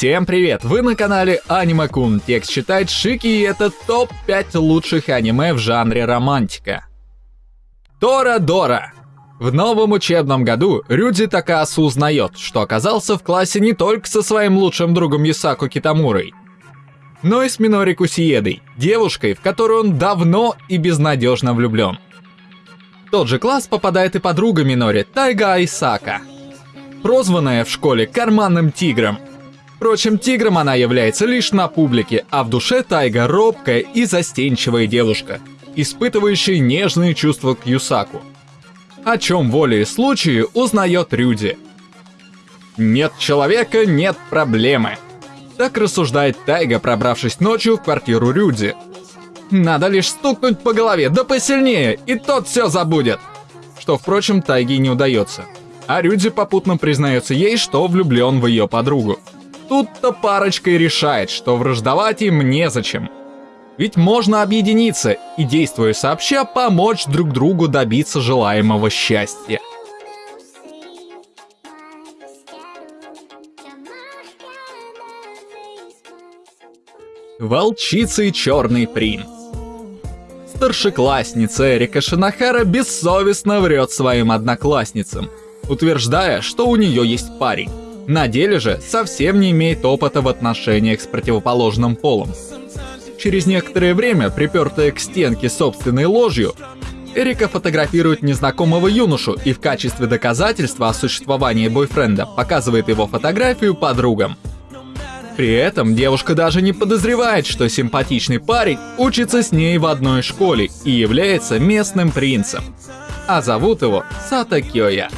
Всем привет! Вы на канале Аниме Кун. Текст читает Шики и это топ-5 лучших аниме в жанре романтика. Тора Дора. В новом учебном году Рюдзи Такасу узнает, что оказался в классе не только со своим лучшим другом Юсаку Китамурой, но и с Минори Кусиедой, девушкой, в которую он давно и безнадежно влюблен. В тот же класс попадает и подруга Минори, Тайга Айсака, прозванная в школе карманным тигром – Впрочем, тигром она является лишь на публике, а в душе Тайга робкая и застенчивая девушка, испытывающая нежные чувства к Юсаку. О чем волей случае узнает Рюди. Нет человека, нет проблемы. Так рассуждает Тайга, пробравшись ночью в квартиру Рюди. Надо лишь стукнуть по голове, да посильнее, и тот все забудет. Что, впрочем, Тайге не удается. А Рюди попутно признается ей, что влюблен в ее подругу. Тут-то парочка и решает, что враждовать им незачем. Ведь можно объединиться и, действуя сообща, помочь друг другу добиться желаемого счастья. Волчица и черный принц. Старшеклассница Эрика Шинахара бессовестно врет своим одноклассницам, утверждая, что у нее есть парень. На деле же совсем не имеет опыта в отношениях с противоположным полом. Через некоторое время, припертая к стенке собственной ложью, Эрика фотографирует незнакомого юношу и в качестве доказательства о существовании бойфренда показывает его фотографию подругам. При этом девушка даже не подозревает, что симпатичный парень учится с ней в одной школе и является местным принцем. А зовут его Сата Кёя.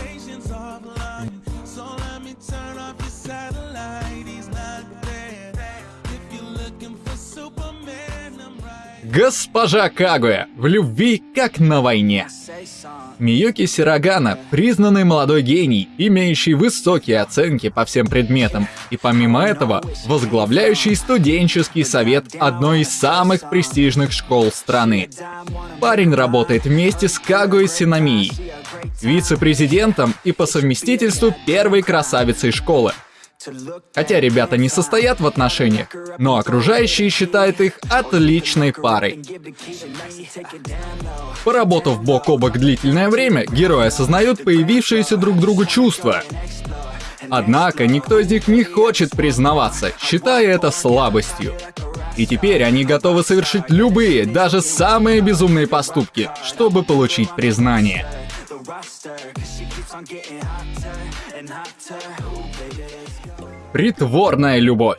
Госпожа Кагуя, в любви как на войне. Миюки Сирогана – признанный молодой гений, имеющий высокие оценки по всем предметам, и помимо этого, возглавляющий студенческий совет одной из самых престижных школ страны. Парень работает вместе с Кагуей Синамией, вице-президентом и по совместительству первой красавицей школы – Хотя ребята не состоят в отношениях, но окружающие считают их отличной парой. Поработав бок о бок длительное время, герои осознают появившиеся друг другу чувства. Однако никто из них не хочет признаваться, считая это слабостью. И теперь они готовы совершить любые, даже самые безумные поступки, чтобы получить признание. Притворная любовь.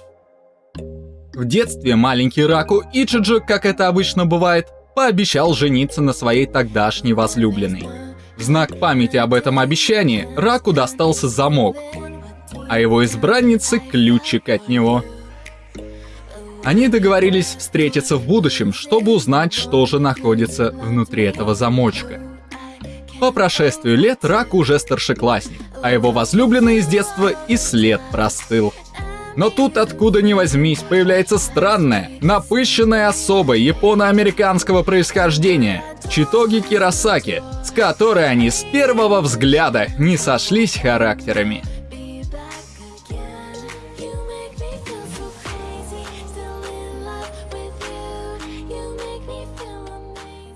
В детстве маленький Раку Ичиджи, как это обычно бывает, пообещал жениться на своей тогдашней возлюбленной. В знак памяти об этом обещании Раку достался замок, а его избраннице ключик от него. Они договорились встретиться в будущем, чтобы узнать, что же находится внутри этого замочка. По прошествию лет Рак уже старшеклассник, а его возлюбленный из детства и след простыл. Но тут откуда ни возьмись появляется странная, напыщенная особа японо-американского происхождения Читоги Кирасаки, с которой они с первого взгляда не сошлись характерами.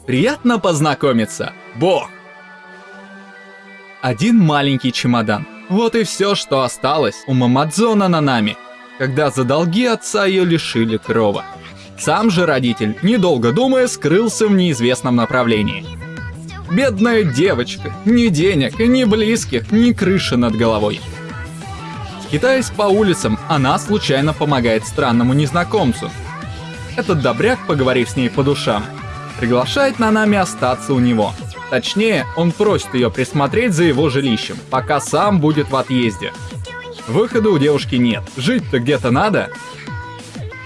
Приятно познакомиться, Бог! Один маленький чемодан. Вот и все, что осталось у Мамадзона Нанами, когда за долги отца ее лишили крова. Сам же родитель, недолго думая, скрылся в неизвестном направлении. Бедная девочка, ни денег, ни близких, ни крыши над головой. Скитаясь по улицам, она случайно помогает странному незнакомцу. Этот добряк, поговорив с ней по душам, приглашает Нанами остаться у него – Точнее, он просит ее присмотреть за его жилищем, пока сам будет в отъезде. Выхода у девушки нет, жить-то где-то надо.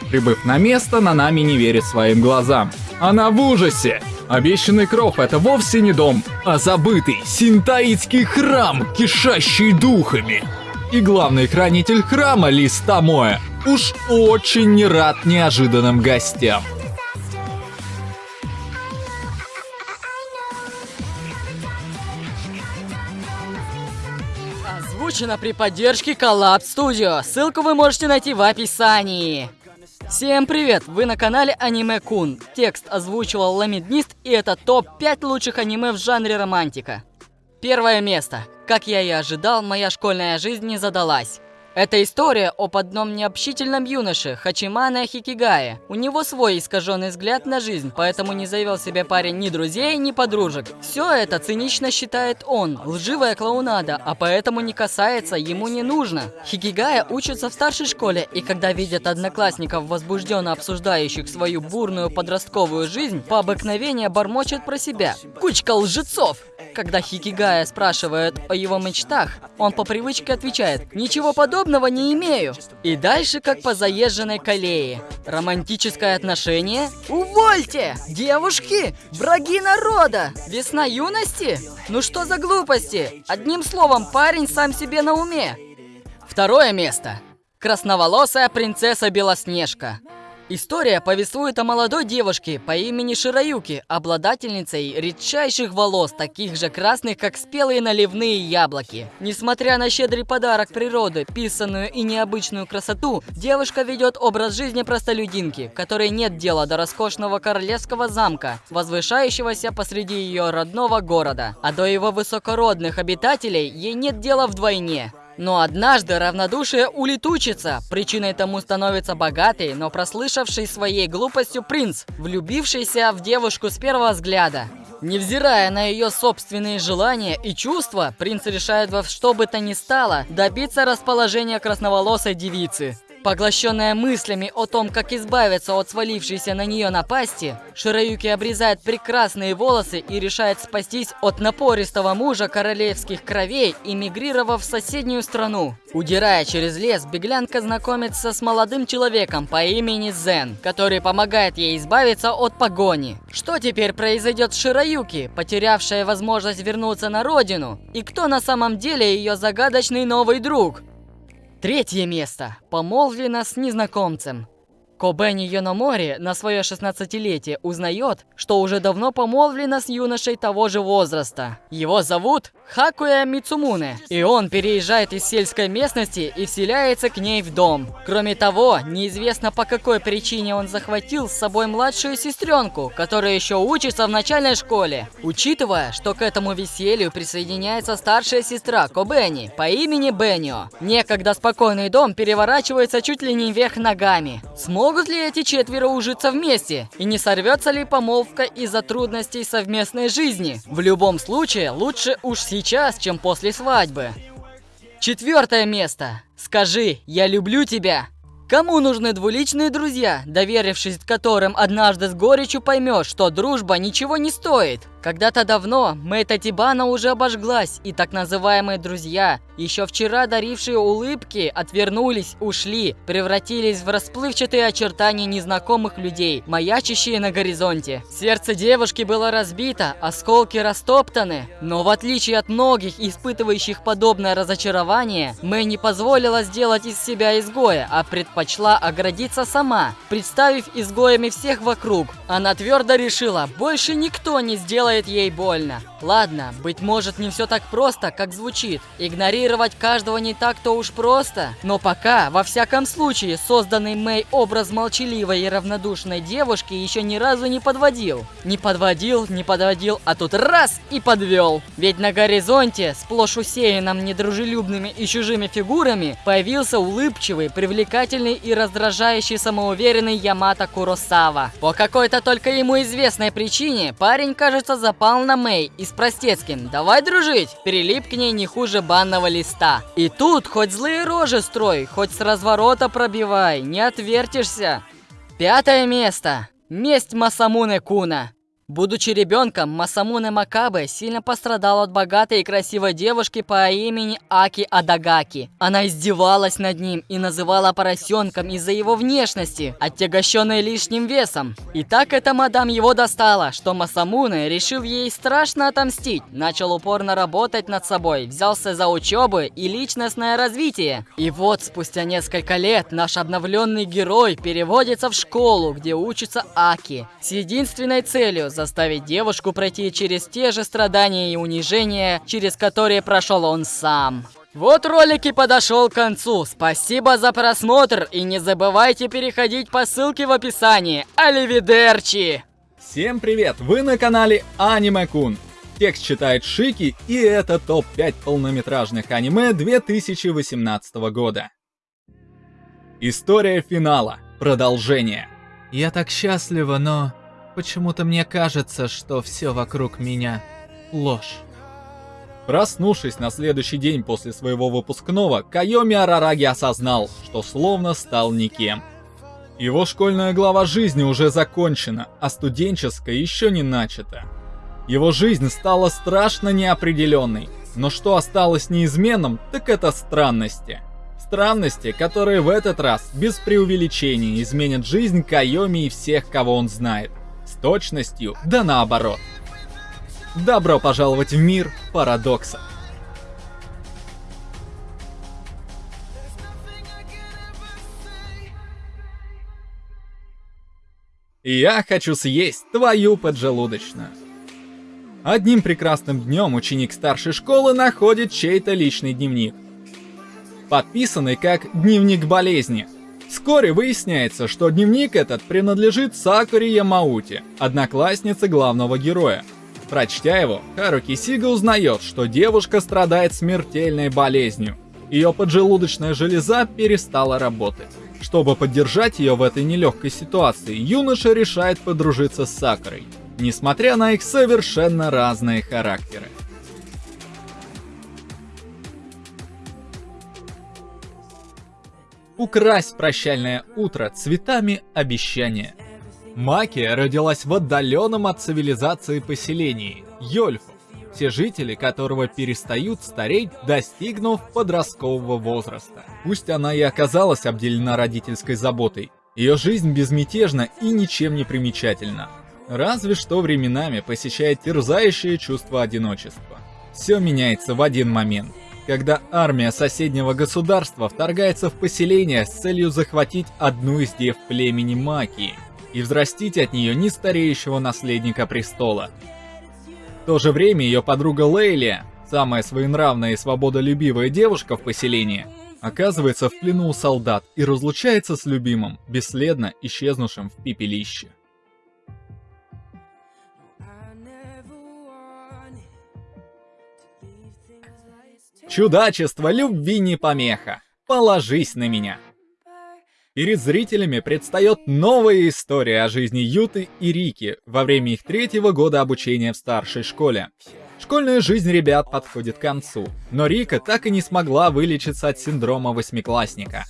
Прибыв на место, Нанами не верит своим глазам. Она в ужасе! Обещанный кров — это вовсе не дом, а забытый синтаитский храм, кишащий духами. И главный хранитель храма, Лис Тамоэ, уж очень не рад неожиданным гостям. Озвучено при поддержке Collab Studio. Ссылку вы можете найти в описании. Всем привет! Вы на канале Аниме Кун. Текст озвучивал Ламиднист, и это топ-5 лучших аниме в жанре романтика. Первое место. Как я и ожидал, моя школьная жизнь не задалась. Это история об одном необщительном юноше, Хачимане Хикигае. У него свой искаженный взгляд на жизнь, поэтому не завел себе парень ни друзей, ни подружек. Все это цинично считает он, лживая клоунада, а поэтому не касается, ему не нужно. Хикигая учится в старшей школе, и когда видят одноклассников, возбужденно обсуждающих свою бурную подростковую жизнь, по обыкновению бормочет про себя. Кучка лжецов! Когда Хикигая спрашивает о его мечтах, он по привычке отвечает «Ничего подобного не имею». И дальше как по заезженной колее. Романтическое отношение? Увольте! Девушки! Враги народа! Весна юности? Ну что за глупости? Одним словом, парень сам себе на уме. Второе место. Красноволосая принцесса Белоснежка. История повествует о молодой девушке по имени Шираюки, обладательницей редчайших волос, таких же красных, как спелые наливные яблоки. Несмотря на щедрый подарок природы, писанную и необычную красоту, девушка ведет образ жизни простолюдинки, которой нет дела до роскошного королевского замка, возвышающегося посреди ее родного города. А до его высокородных обитателей ей нет дела вдвойне. Но однажды равнодушие улетучится. Причиной тому становится богатый, но прослышавший своей глупостью принц, влюбившийся в девушку с первого взгляда. Невзирая на ее собственные желания и чувства, принц решает во что бы то ни стало добиться расположения красноволосой девицы. Поглощенная мыслями о том, как избавиться от свалившейся на нее напасти, Шираюки обрезает прекрасные волосы и решает спастись от напористого мужа королевских кровей, эмигрировав в соседнюю страну. Удирая через лес, беглянка знакомится с молодым человеком по имени Зен, который помогает ей избавиться от погони. Что теперь произойдет с Шираюки, потерявшая возможность вернуться на родину? И кто на самом деле ее загадочный новый друг? Третье место. Помолвлена с незнакомцем. Кобени Йономори на свое 16-летие узнает, что уже давно помолвлена с юношей того же возраста. Его зовут Хакуя Мицумуне, и он переезжает из сельской местности и вселяется к ней в дом. Кроме того, неизвестно по какой причине он захватил с собой младшую сестренку, которая еще учится в начальной школе. Учитывая, что к этому веселью присоединяется старшая сестра Кобени по имени Беннио, некогда спокойный дом переворачивается чуть ли не вверх ногами. Смог Смогут ли эти четверо ужиться вместе? И не сорвется ли помолвка из-за трудностей совместной жизни? В любом случае, лучше уж сейчас, чем после свадьбы. Четвертое место. Скажи, я люблю тебя. Кому нужны двуличные друзья, доверившись которым однажды с горечью поймешь, что дружба ничего не стоит? Когда-то давно Мэйта Тибана уже обожглась, и так называемые друзья, еще вчера дарившие улыбки, отвернулись, ушли, превратились в расплывчатые очертания незнакомых людей, маячащие на горизонте. Сердце девушки было разбито, осколки растоптаны, но в отличие от многих, испытывающих подобное разочарование, Мэй не позволила сделать из себя изгоя, а предпочла оградиться сама, представив изгоями всех вокруг. Она твердо решила, больше никто не сделает делает ей больно. Ладно, быть может не все так просто, как звучит. Игнорировать каждого не так-то уж просто. Но пока, во всяком случае, созданный Мэй образ молчаливой и равнодушной девушки еще ни разу не подводил. Не подводил, не подводил, а тут раз и подвел. Ведь на горизонте, сплошь усеянном недружелюбными и чужими фигурами, появился улыбчивый, привлекательный и раздражающий самоуверенный Ямато Куросава. По какой-то только ему известной причине парень, кажется, запал на Мэй и с простецким «давай дружить», перелип к ней не хуже банного листа. И тут хоть злые рожи строй, хоть с разворота пробивай, не отвертишься. Пятое место. Месть Масамуне Куна. Будучи ребенком, Масамуне Макабе сильно пострадал от богатой и красивой девушки по имени Аки Адагаки. Она издевалась над ним и называла поросенком из-за его внешности, отягощенной лишним весом. И так эта мадам его достала, что Масамуне, решив ей страшно отомстить, начал упорно работать над собой, взялся за учебу и личностное развитие. И вот, спустя несколько лет, наш обновленный герой переводится в школу, где учится Аки, с единственной целью – заставить девушку пройти через те же страдания и унижения, через которые прошел он сам. Вот ролик и подошел к концу. Спасибо за просмотр и не забывайте переходить по ссылке в описании. Оливидерчи! Всем привет! Вы на канале Аниме Кун. Текст читает Шики, и это топ-5 полнометражных аниме 2018 года. История финала. Продолжение. Я так счастлива, но почему-то мне кажется, что все вокруг меня ложь. Проснувшись на следующий день после своего выпускного, Кайоми Арараги осознал, что словно стал никем. Его школьная глава жизни уже закончена, а студенческая еще не начата. Его жизнь стала страшно неопределенной, но что осталось неизменным, так это странности. Странности, которые в этот раз, без преувеличения, изменят жизнь Кайоми и всех, кого он знает. С точностью, да наоборот. Добро пожаловать в мир парадокса. Я хочу съесть твою поджелудочную. Одним прекрасным днем ученик старшей школы находит чей-то личный дневник. Подписанный как «Дневник болезни». Вскоре выясняется, что дневник этот принадлежит Сакуре Ямаути, однокласснице главного героя. Прочтя его, Харуки Сига узнает, что девушка страдает смертельной болезнью. Ее поджелудочная железа перестала работать. Чтобы поддержать ее в этой нелегкой ситуации, юноша решает подружиться с Сакурой – несмотря на их совершенно разные характеры. Украсть прощальное утро цветами обещания. Макия родилась в отдаленном от цивилизации поселении – Йольфу, все жители которого перестают стареть, достигнув подросткового возраста. Пусть она и оказалась обделена родительской заботой, ее жизнь безмятежна и ничем не примечательна. Разве что временами посещает терзающее чувство одиночества. Все меняется в один момент, когда армия соседнего государства вторгается в поселение с целью захватить одну из дев племени Макии и взрастить от нее нестареющего наследника престола. В то же время ее подруга Лейлия, самая своенравная и свободолюбивая девушка в поселении, оказывается в плену у солдат и разлучается с любимым, бесследно исчезнувшим в пепелище. Чудачество любви не помеха. Положись на меня. Перед зрителями предстает новая история о жизни Юты и Рики во время их третьего года обучения в старшей школе. Школьная жизнь ребят подходит к концу, но Рика так и не смогла вылечиться от синдрома восьмиклассника.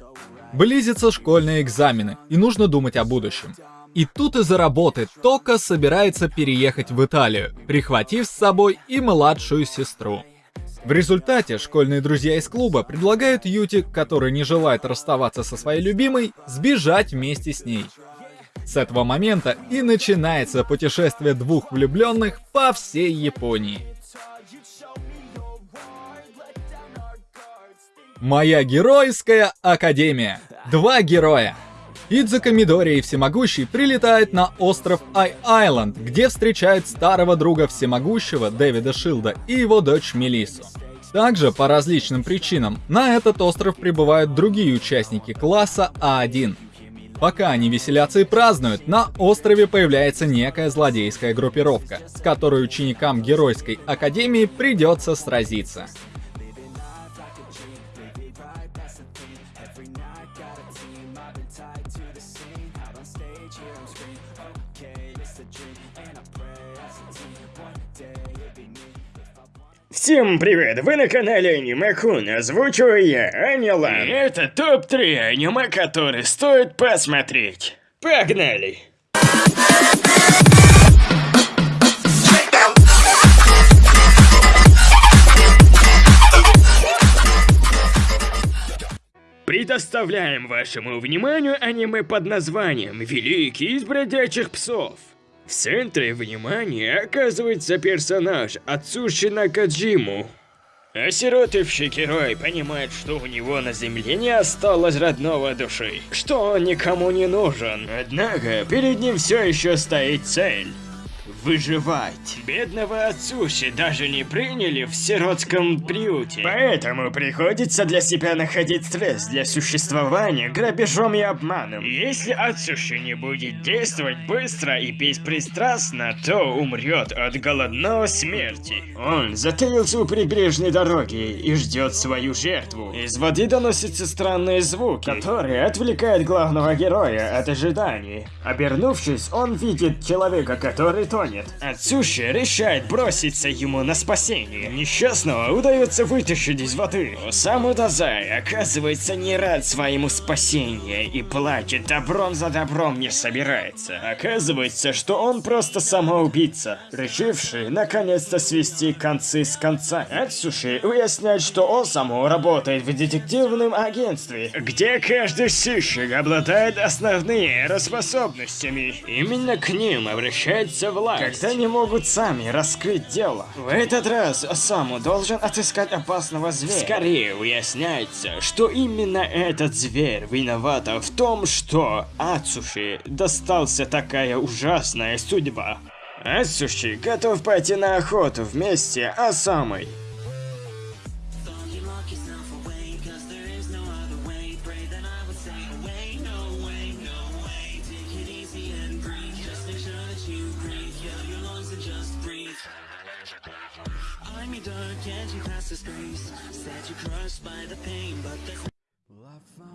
Близятся школьные экзамены, и нужно думать о будущем. И тут из-за работы Тока собирается переехать в Италию, прихватив с собой и младшую сестру. В результате школьные друзья из клуба предлагают Юти, который не желает расставаться со своей любимой, сбежать вместе с ней. С этого момента и начинается путешествие двух влюбленных по всей Японии. Моя геройская академия. Два героя. Идзука Мидори Всемогущий прилетает на остров Ай-Айленд, где встречает старого друга Всемогущего Дэвида Шилда и его дочь Мелису. Также, по различным причинам, на этот остров прибывают другие участники класса А1. Пока они веселятся и празднуют, на острове появляется некая злодейская группировка, с которой ученикам Геройской Академии придется сразиться. Всем привет, вы на канале Аниме Кун, озвучиваю я, Анилан. Это топ-3 аниме, которые стоит посмотреть. Погнали! Предоставляем вашему вниманию аниме под названием «Великий из бродячих псов». В центре внимания оказывается персонаж Ацуши Накаджиму. Осиротевший герой понимает, что у него на земле не осталось родного души, что он никому не нужен. Однако, перед ним все еще стоит цель. Выживать. Бедного Ацуши даже не приняли в сиротском приюте. Поэтому приходится для себя находить стресс для существования грабежом и обманом. Если Ацуши не будет действовать быстро и беспристрастно, то умрет от голодного смерти. Он затаился у прибрежной дороги и ждет свою жертву. Из воды доносятся странные звуки, которые отвлекают главного героя от ожиданий. Обернувшись, он видит человека, который тонет. Ацуши решает броситься ему на спасение. Несчастного удается вытащить из воды. Осаму Дазай оказывается не рад своему спасению и плачет, добром за добром не собирается. Оказывается, что он просто самоубийца, решивший наконец-то свести концы с концами. Ацуши уясняет, что Осаму работает в детективном агентстве, где каждый сыщик обладает основными способностями. Именно к ним обращается власть, когда они могут сами раскрыть дело. В этот раз Осаму должен отыскать опасного зверя. Скорее выясняется, что именно этот зверь виноват в том, что Ацуши достался такая ужасная судьба. Ацуши готов пойти на охоту вместе Fill your lungs and just breathe I'm your dark, edgy past the space? Said you crushed by the pain, but the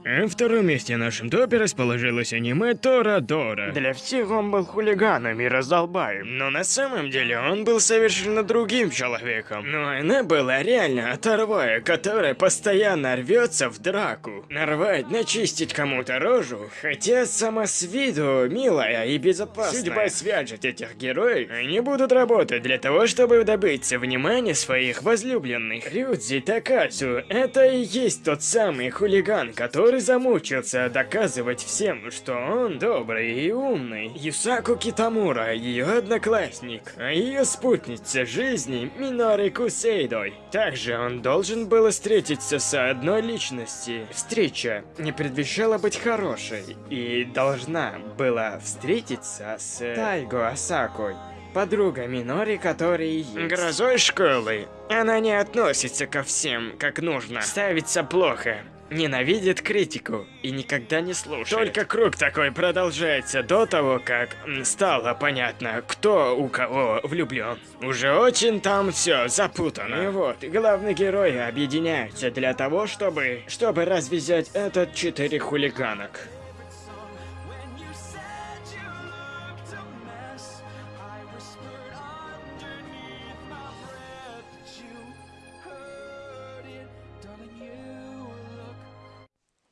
На втором месте в нашем топе расположилось аниме Тора Дора. Для всех он был хулиганом и раздолбаем, но на самом деле он был совершенно другим человеком. Но она была реально оторвая, которая постоянно рвется в драку. Нарвать, начистить кому-то рожу, хотя сама с виду милая и безопасная. Судьба свяжет этих героев, они будут работать для того, чтобы добиться внимания своих возлюбленных. Рюдзи Такасу — это и есть тот самый хулиган, который замучился доказывать всем, что он добрый и умный. Юсаку Китамура, ее одноклассник, а ее спутница жизни Минори Кусейдой. Также он должен был встретиться с одной личностью. Встреча не предвещала быть хорошей и должна была встретиться с Тайго Асакой подруга Минори, есть. Грозой школы. Она не относится ко всем как нужно. Ставится плохо. Ненавидит критику и никогда не слушает. Только круг такой продолжается до того, как стало понятно, кто у кого влюблен. Уже очень там все запутано. И вот, главные герои объединяются для того, чтобы, чтобы развязать этот четыре хулиганок.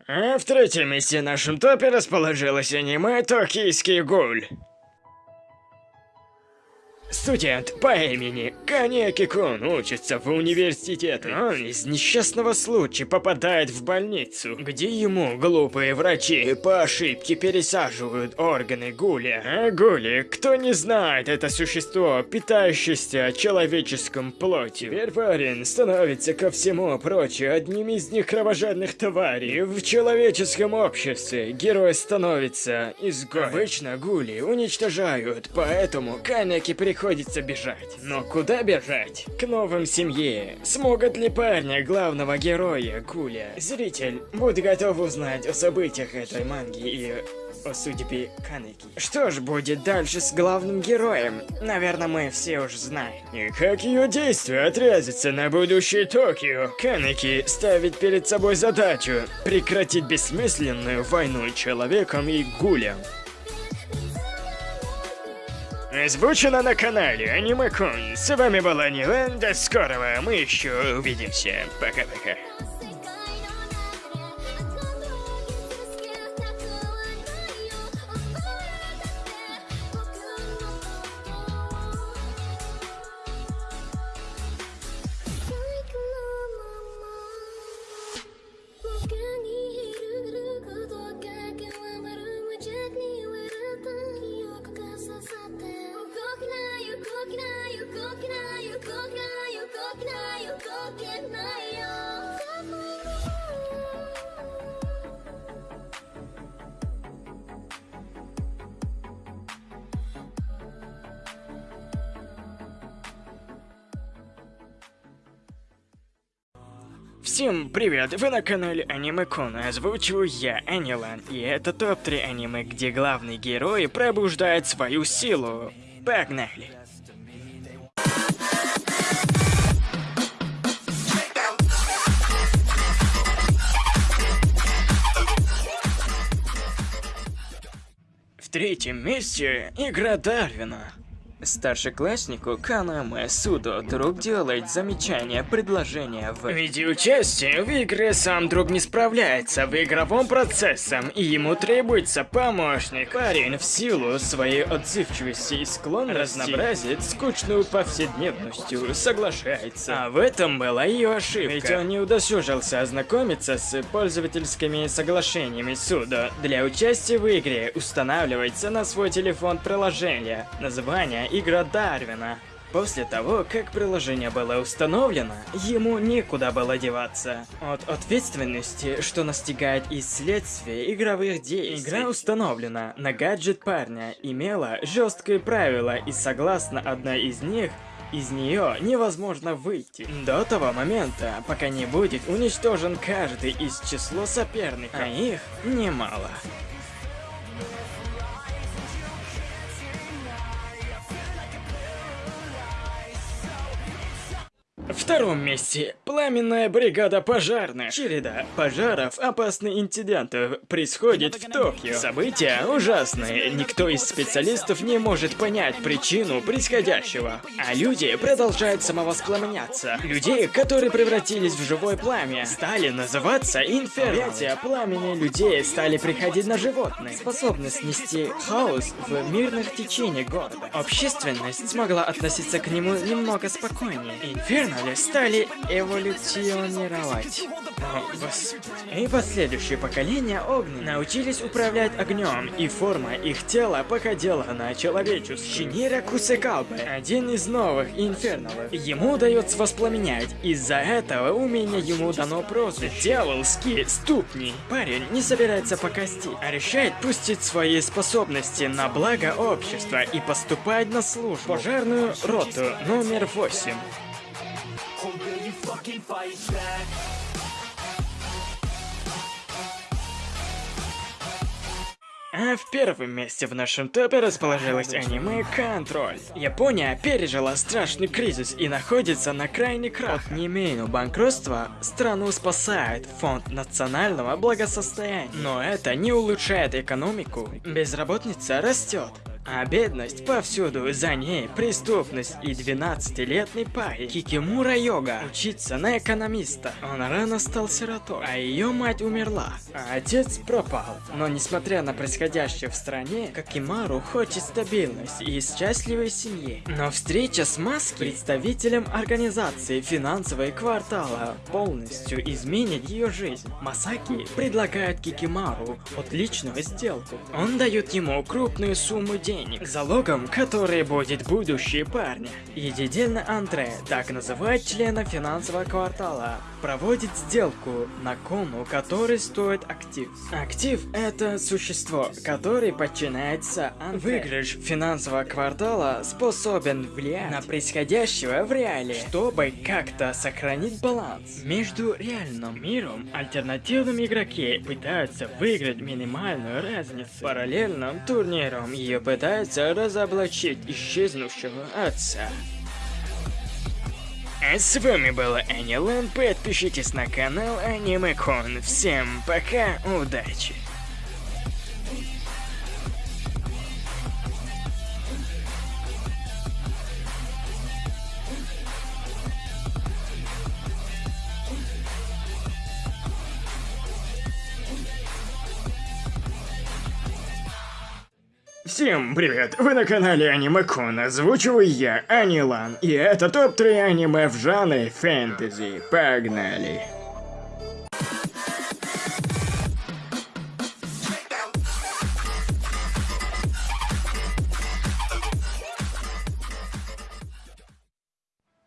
А в третьем месте в нашем топе расположилось аниме «Токийский гуль». Студент по имени Канеки Кун учится в университете. Он из несчастного случая попадает в больницу, где ему глупые врачи по ошибке пересаживают органы гуля. А гули, кто не знает, это существо, питающееся человеческим плотью. Парень становится ко всему прочему одним из них кровожадных тварей. В человеческом обществе герой становится изгоем. Обычно гули уничтожают, поэтому Канеки приходится бежать. Но куда бежать? К новым семье. Смогут ли парня, главного героя, Гуля? Зритель, будь готов узнать о событиях этой манги и о судьбе Канеки. Что ж будет дальше с главным героем? Наверное, мы все уже знаем. И как ее действия отразятся на будущее Токио? Канеки ставит перед собой задачу прекратить бессмысленную войну человеком и гулем. Озвучено на канале Аниме Кун. С вами была Нилен. До скорого. Мы еще увидимся. Пока-пока. Всем привет, вы на канале Аниме Кун, озвучиваю я, Анилан, и это топ-3 аниме, где главный герой пробуждает свою силу. Погнали! В третьем месте игра Дарвина. Старшекласснику Канаме Судо друг делает замечание, предложение в виде участия в игре сам друг не справляется в игровом процессе, и ему требуется помощник. Парень в силу своей отзывчивости и склонности разнообразит скучную повседневностью, соглашается. А в этом была ее ошибка, ведь он не удосужился ознакомиться с пользовательскими соглашениями Судо. Для участия в игре устанавливается на свой телефон приложение. Название игра Дарвина. После того, как приложение было установлено, ему некуда было деваться. От ответственности, что настигает из следствия игровых действий. Игра установлена на гаджет парня, имела жесткие правила, и согласно одной из них, из нее невозможно выйти. До того момента, пока не будет уничтожен каждый из числа соперников, а их немало. Втором месте пламенная бригада пожарных. Череда пожаров, опасных инцидентов происходит в Токио. События ужасные. Никто из специалистов не может понять причину происходящего. А люди продолжают самовоспламеняться. Людей, которые превратились в живое пламя, стали называться инферно. Эти пламени людей стали приходить на животных. Способность нести хаос в мирных течениях города. Общественность смогла относиться к нему немного спокойнее. Инферно стали эволюционировать. И последующие поколения огненных научились управлять огнем, и форма их тела походила на человеческую. Шинира Кусекалбе, один из новых инферналов. Ему удается воспламенять. Из-за этого умения ему дано прозвище Дьяволские ступни. Парень не собирается покости, а решает пустить свои способности на благо общества и поступать на службу. Пожарную роту номер 8. А в первом месте в нашем топе расположилось аниме Контроль. Япония пережила страшный кризис и находится на крайне крах. От немейного банкротства страну спасает фонд национального благосостояния. Но это не улучшает экономику. Безработица растет. А бедность повсюду, за ней преступность и 12-летний парень Кикимура Йога учится на экономиста. Он рано стал сиротой, а ее мать умерла, а отец пропал. Но несмотря на происходящее в стране, Кикимару хочет стабильность и счастливой семьи. Но встреча с Маски, представителем организации финансовой квартала, полностью изменит ее жизнь. Масаки предлагает Кикимару отличную сделку. Он дает ему крупную сумму денег, залогом которой будет будущее парня. Единственный Андре, так называют члена финансового квартала, проводит сделку на кону, который стоит актив. Актив — это существо, которое подчиняется Андре. Выигрыш финансового квартала способен влиять на происходящее в реале, чтобы как-то сохранить баланс. Между реальным миром альтернативным игроки пытаются выиграть минимальную разницу. Параллельным турниром ее пытаются разоблачить исчезнувшего отца. А с вами была Анилан, подпишитесь на канал Анимекон. Всем пока, удачи! Всем привет! Вы на канале Анимекон, озвучиваю я, Анилан, и это топ-3 аниме в жанре фэнтези. Погнали!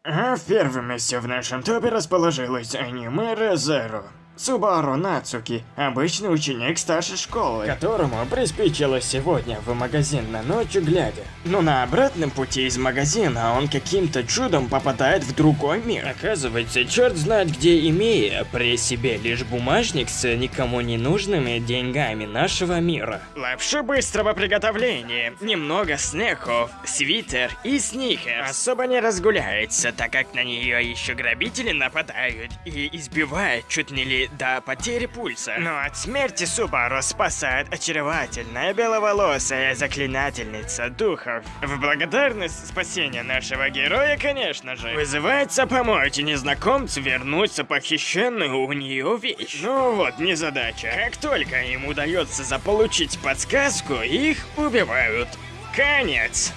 А в первом месте в нашем топе расположилось аниме Резеру. Субару Нацуки, обычный ученик старшей школы, которому приспичило сегодня в магазин на ночью глядя. Но на обратном пути из магазина он каким-то чудом попадает в другой мир. Оказывается, черт знает где имея при себе лишь бумажник с никому не нужными деньгами нашего мира. Лапшу быстрого приготовления, немного снеков, свитер и сникерс. Особо не разгуляется, так как на нее еще грабители нападают и избивают чуть не ли до потери пульса. Но от смерти Субару спасает очаровательная беловолосая заклинательница духов. В благодарность спасения нашего героя, конечно же, вызывается помочь незнакомцу вернуться похищенную у нее вещь. Ну вот, незадача. Как только им удается заполучить подсказку, их убивают. Конец.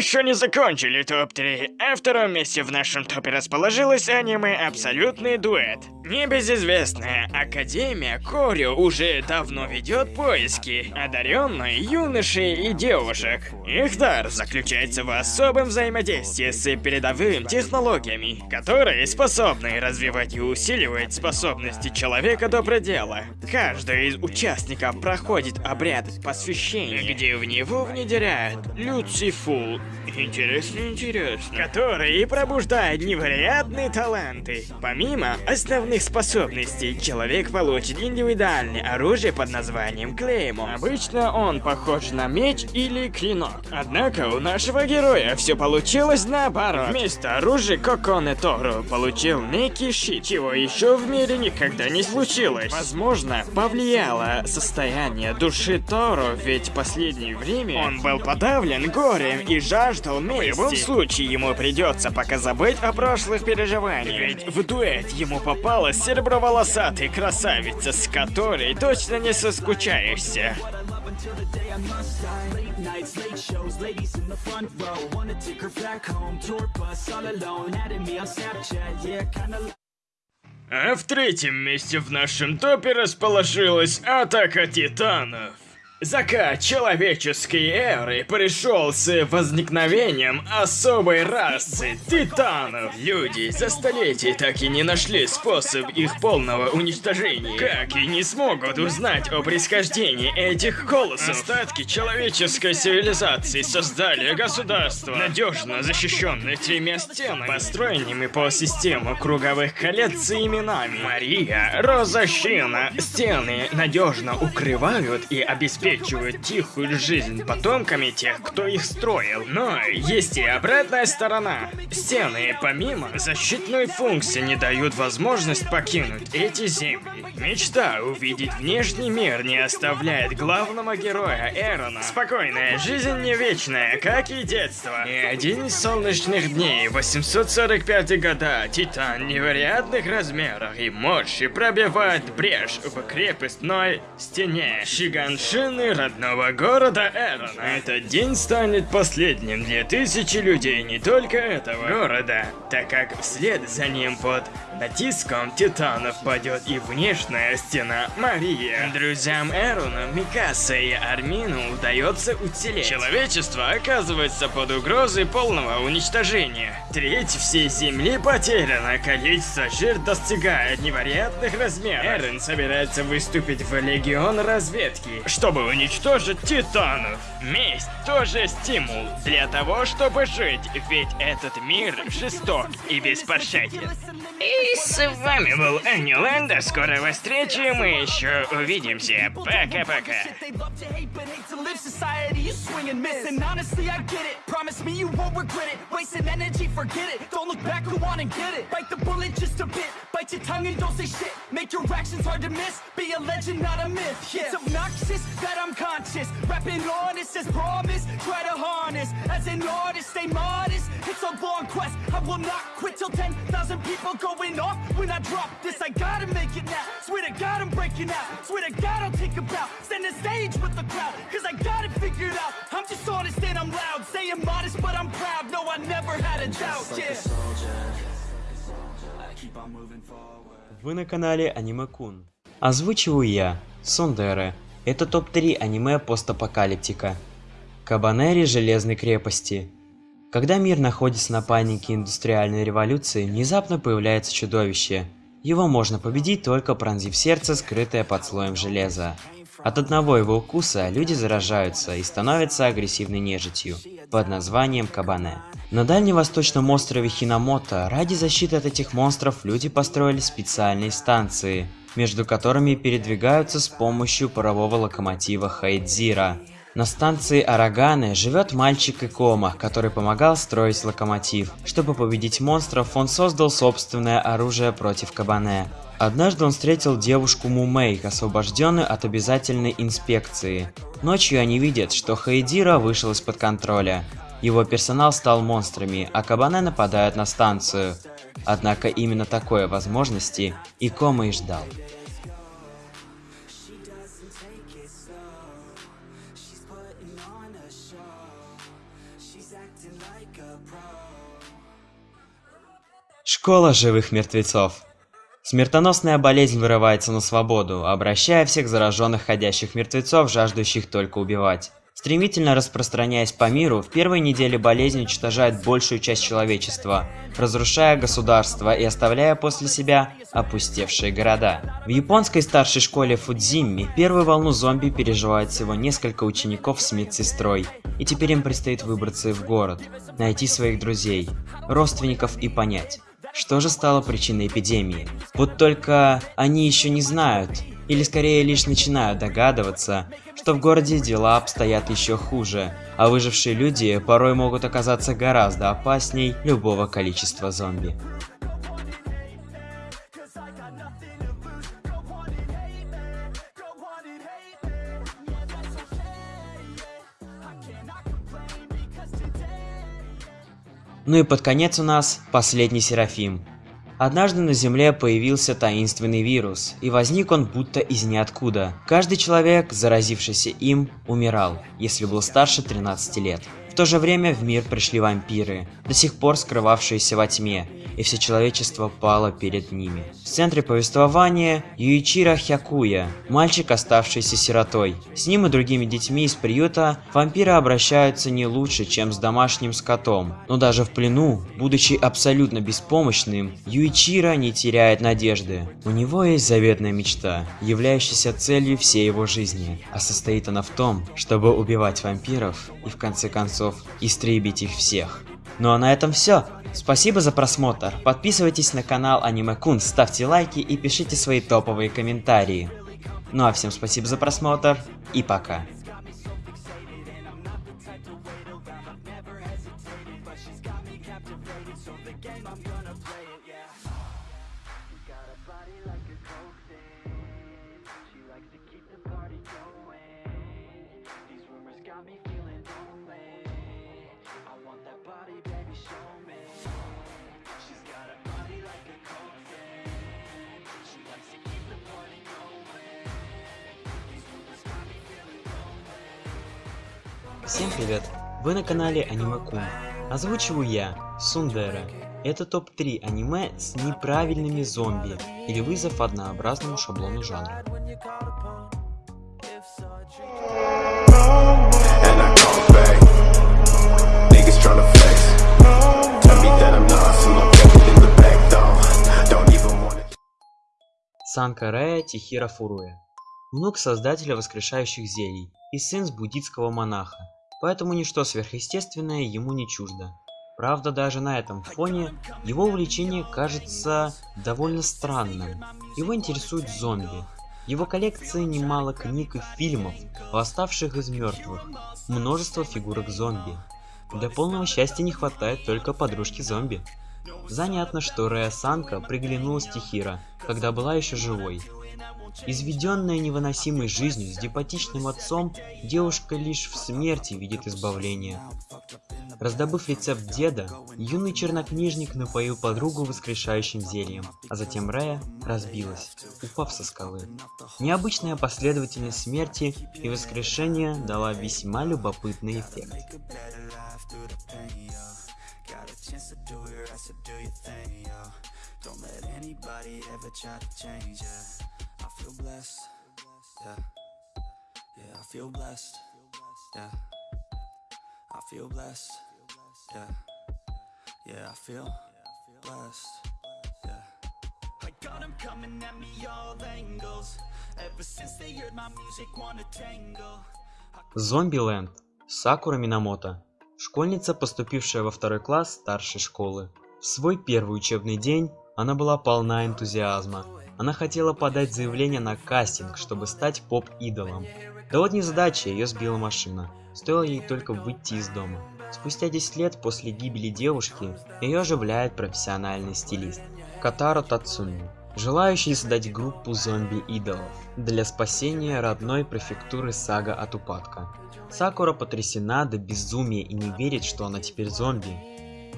Еще не закончили топ-3. А втором месте в нашем топе расположилось аниме «Абсолютный дуэт». Небезызвестная Академия Корио уже давно ведет поиски одаренной юношей и девушек. Их дар заключается в особом взаимодействии с передовыми технологиями, которые способны развивать и усиливать способности человека до предела. Каждый из участников проходит обряд посвящения, где в него внедряют Люцифул. Интересно, интересно. Который и пробуждает невероятные таланты. Помимо основных способностей, человек получит индивидуальное оружие под названием Клеймо. Обычно он похож на меч или клинок. Однако у нашего героя все получилось наоборот. Вместо оружия Коконе Тору получил некий щит, чего еще в мире никогда не случилось. Возможно, повлияло состояние души Тору, ведь в последнее время он был подавлен горем и жаждал мести. В любом случае, ему придется пока забыть о прошлых переживаниях. Ведь в дуэт ему попалась сереброволосатая красавица, с которой точно не соскучаешься. until the day I must die. Late nights, late shows, ladies in the front row. Wanna take her back home, tour bus all alone. Adding me on Snapchat, yeah, kinda. А в третьем месте в нашем топе расположилась Атака Титанов. Закат человеческой эры пришел с возникновением особой расы титанов. Люди за столетия так и не нашли способ их полного уничтожения. Как и не смогут узнать о происхождении этих колоссов. Остатки человеческой цивилизации создали государство, надежно защищенное тремя стенами, построенными по системе круговых колец с именами. Мария, Роза, Щина. Стены надежно укрывают и обеспечивают тихую жизнь потомками тех, кто их строил. Но есть и обратная сторона. Стены, помимо защитной функции, не дают возможность покинуть эти земли. Мечта увидеть внешний мир не оставляет главного героя Эрона. Спокойная жизнь не вечная, как и детство. И один из солнечных дней, 845 года, Титан невероятных размеров и мощи пробивает брешь в крепостной стене Шиганшины родного города Эрона. Этот день станет последним для тысячи людей не только этого города, так как вслед за ним под натиском титанов падет и внешняя стена Мария. Друзьям Эрона, Микаса и Армину удается уцелеть. Человечество оказывается под угрозой полного уничтожения. Треть всей земли потеряна, количество жертв достигает невероятных размеров. Эрон собирается выступить в Легион разведки, чтобы уничтожить титанов. Месть тоже стимул для того, чтобы жить, ведь этот мир жесток и беспощаден. И с вами был Энни скорого встречи, мы еще увидимся. Пока-пока. Make your actions hard to miss. Be a legend, not a myth. Yeah. It's obnoxious that I'm conscious. Rapping honest as promise. Try to harness. As an artist, stay modest. It's a long quest. I will not quit till 10,000 people going off. When I drop this, I gotta make it now. Swear to God, I'm breaking out. Swear to God, I'll take a bow. Stand the stage with the crowd. Cause I got it figured out. I'm just honest and I'm loud. Saying modest, but I'm proud. No, I never had a doubt. Yeah. Keep on moving forward. Вы на канале Аниме Кун. Озвучиваю я, Сондере. Это топ-3 аниме постапокалиптика. Кабанери Железной крепости. Когда мир находится на панике индустриальной революции, внезапно появляется чудовище. Его можно победить только пронзив сердце, скрытое под слоем железа. От одного его укуса люди заражаются и становятся агрессивной нежитью под названием Кабане. На дальневосточном острове Хинамото ради защиты от этих монстров люди построили специальные станции, между которыми передвигаются с помощью парового локомотива Хайдзира. На станции Араганы живет мальчик Икома, который помогал строить локомотив. Чтобы победить монстров, он создал собственное оружие против Кабане. Однажды он встретил девушку Мумей, освобожденную от обязательной инспекции. Ночью они видят, что Хайдира вышел из-под контроля. Его персонал стал монстрами, а Кабане нападают на станцию. Однако именно такой возможности Икома и ждал. Школа живых мертвецов. Смертоносная болезнь вырывается на свободу, обращая всех зараженных ходящих мертвецов, жаждущих только убивать. Стремительно распространяясь по миру, в первой неделе болезнь уничтожает большую часть человечества, разрушая государства и оставляя после себя опустевшие города. В японской старшей школе Фудзимми первую волну зомби переживает всего несколько учеников с медсестрой, и теперь им предстоит выбраться в город, найти своих друзей, родственников и понять, что же стало причиной эпидемии? Вот только они еще не знают, или скорее лишь начинают догадываться, что в городе дела обстоят еще хуже, а выжившие люди порой могут оказаться гораздо опасней любого количества зомби. Ну и под конец у нас последний Серафим. Однажды на Земле появился таинственный вирус, и возник он будто из ниоткуда. Каждый человек, заразившийся им, умирал, если был старше 13 лет. В то же время в мир пришли вампиры, до сих пор скрывавшиеся во тьме, и все человечество пало перед ними. В центре повествования Юичиро Хякуя, мальчик, оставшийся сиротой. С ним и другими детьми из приюта вампиры обращаются не лучше, чем с домашним скотом. Но даже в плену, будучи абсолютно беспомощным, Юичиро не теряет надежды. У него есть заветная мечта, являющаяся целью всей его жизни, а состоит она в том, чтобы убивать вампиров и в конце концов истребить их всех. Ну а на этом все. Спасибо за просмотр. Подписывайтесь на канал Аниме Кун, ставьте лайки и пишите свои топовые комментарии. Ну а всем спасибо за просмотр и пока. Озвучиваю я, Сундера. Это топ-3 аниме с неправильными зомби или вызов однообразному шаблону жанра. Санкарея Тихира Фуруя. Внук создателя воскрешающих зелий и сын буддийского монаха, поэтому ничто сверхъестественное ему не чуждо. Правда, даже на этом фоне его увлечение кажется довольно странным. Его интересуют зомби. Его коллекции немало книг и фильмов, восставших из мертвых, множество фигурок зомби. Для полного счастья не хватает только подружки зомби. Занятно, что Рея Санка приглянулась Тихира, когда была еще живой. Изведенная невыносимой жизнью с депатичным отцом, девушка лишь в смерти видит избавление. Раздобыв рецепт деда, юный чернокнижник напоил подругу воскрешающим зельем, а затем Рея разбилась, упав со скалы. Необычная последовательность смерти и воскрешения дала весьма любопытный эффект. Don't let anybody ever try to change ya. Feel blessed, yeah. I feel blessed. Yeah. I feel blessed. Yeah. Yeah, I feel blessed. Yeah. I got 'em coming at me all angles. Ever since they heard my music, wanna tangle. Зомбиленд. Сакура Минамото. Школьница, поступившая во второй класс старшей школы. В свой первый учебный день она была полна энтузиазма. Она хотела подать заявление на кастинг, чтобы стать поп-идолом. Да вот незадача, ее сбила машина. Стоило ей только выйти из дома. Спустя 10 лет после гибели девушки, ее оживляет профессиональный стилист Катаро Тацуми, желающий создать группу зомби-идолов для спасения родной префектуры Сага от упадка. Сакура потрясена до безумия и не верит, что она теперь зомби,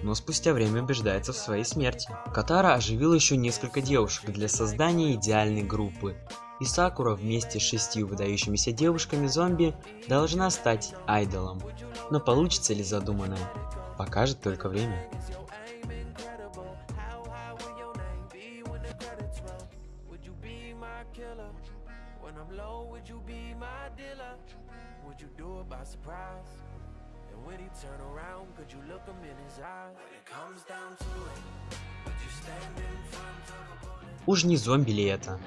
но спустя время убеждается в своей смерти. Катара оживил еще несколько девушек для создания идеальной группы, и Сакура вместе с шестью выдающимися девушками-зомби должна стать айдолом. Но получится ли задуманное, покажет только время. Turn around, could you look him in his eyes? When it comes down to it, would you stand in front of a? Уж не зомби ли это?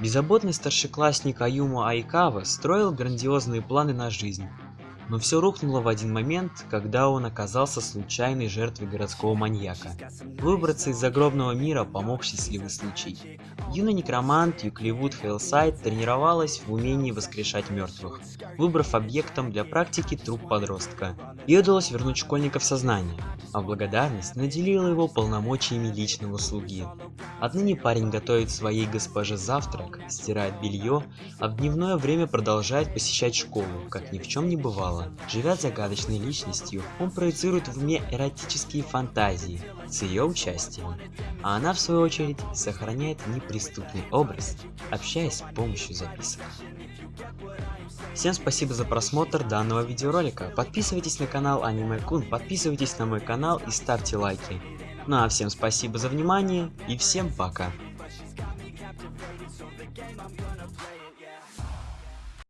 Беззаботный старшеклассник Аюма Айкава строил грандиозные планы на жизнь, но все рухнуло в один момент, когда он оказался случайной жертвой городского маньяка. Выбраться из загробного мира помог счастливый случай. Юный некромант Юкливуд Хейлсайд тренировалась в умении воскрешать мертвых, выбрав объектом для практики труп подростка. Ей удалось вернуть школьника в сознание, а благодарность наделила его полномочиями личного слуги. Отныне парень готовит своей госпоже завтрак, стирает белье, а в дневное время продолжает посещать школу, как ни в чем не бывало. Живя загадочной личностью, он проецирует в уме эротические фантазии с ее участием, а она в свою очередь сохраняет неприступный образ, общаясь с помощью записок. Всем спасибо за просмотр данного видеоролика. Подписывайтесь на канал Аниме Кун, подписывайтесь на мой канал и ставьте лайки. Ну а всем спасибо за внимание и всем пока.